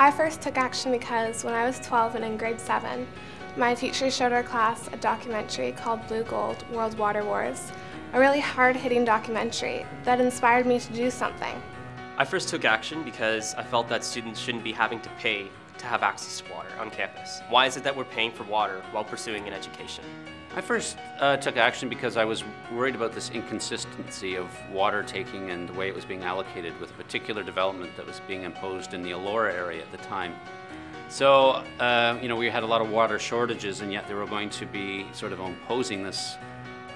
I first took action because when I was 12 and in grade 7, my teacher showed our class a documentary called Blue Gold World Water Wars, a really hard-hitting documentary that inspired me to do something. I first took action because I felt that students shouldn't be having to pay to have access to water on campus. Why is it that we're paying for water while pursuing an education? I first uh, took action because I was worried about this inconsistency of water taking and the way it was being allocated with a particular development that was being imposed in the Elora area at the time. So, uh, you know, we had a lot of water shortages and yet they were going to be sort of imposing this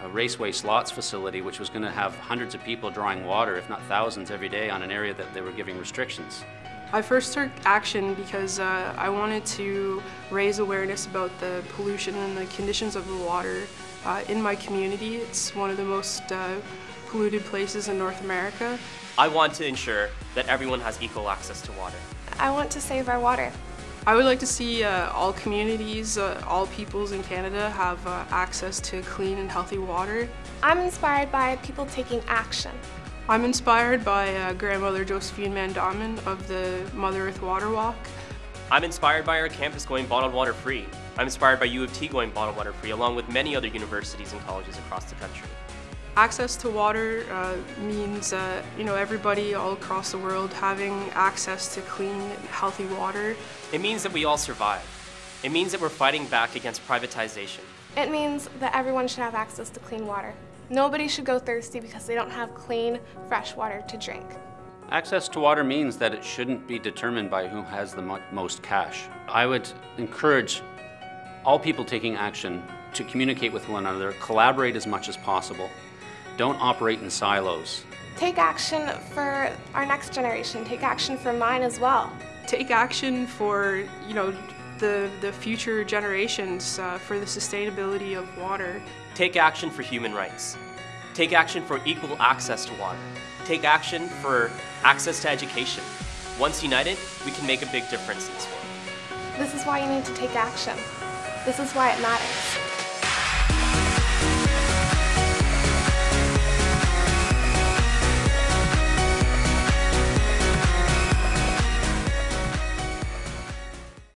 uh, raceway slots facility which was going to have hundreds of people drawing water, if not thousands, every day on an area that they were giving restrictions. I first took action because uh, I wanted to raise awareness about the pollution and the conditions of the water uh, in my community. It's one of the most uh, polluted places in North America. I want to ensure that everyone has equal access to water. I want to save our water. I would like to see uh, all communities, uh, all peoples in Canada have uh, access to clean and healthy water. I'm inspired by people taking action. I'm inspired by uh, grandmother Josephine Mandamin of the Mother Earth Water Walk. I'm inspired by our campus going bottled water free. I'm inspired by U of T going bottled water free along with many other universities and colleges across the country. Access to water uh, means uh, you know everybody all across the world having access to clean, healthy water. It means that we all survive. It means that we're fighting back against privatization. It means that everyone should have access to clean water. Nobody should go thirsty because they don't have clean, fresh water to drink. Access to water means that it shouldn't be determined by who has the mo most cash. I would encourage all people taking action to communicate with one another, collaborate as much as possible. Don't operate in silos. Take action for our next generation. Take action for mine as well. Take action for, you know, the, the future generations uh, for the sustainability of water. Take action for human rights. Take action for equal access to water. Take action for access to education. Once united, we can make a big difference in this world. This is why you need to take action. This is why it matters.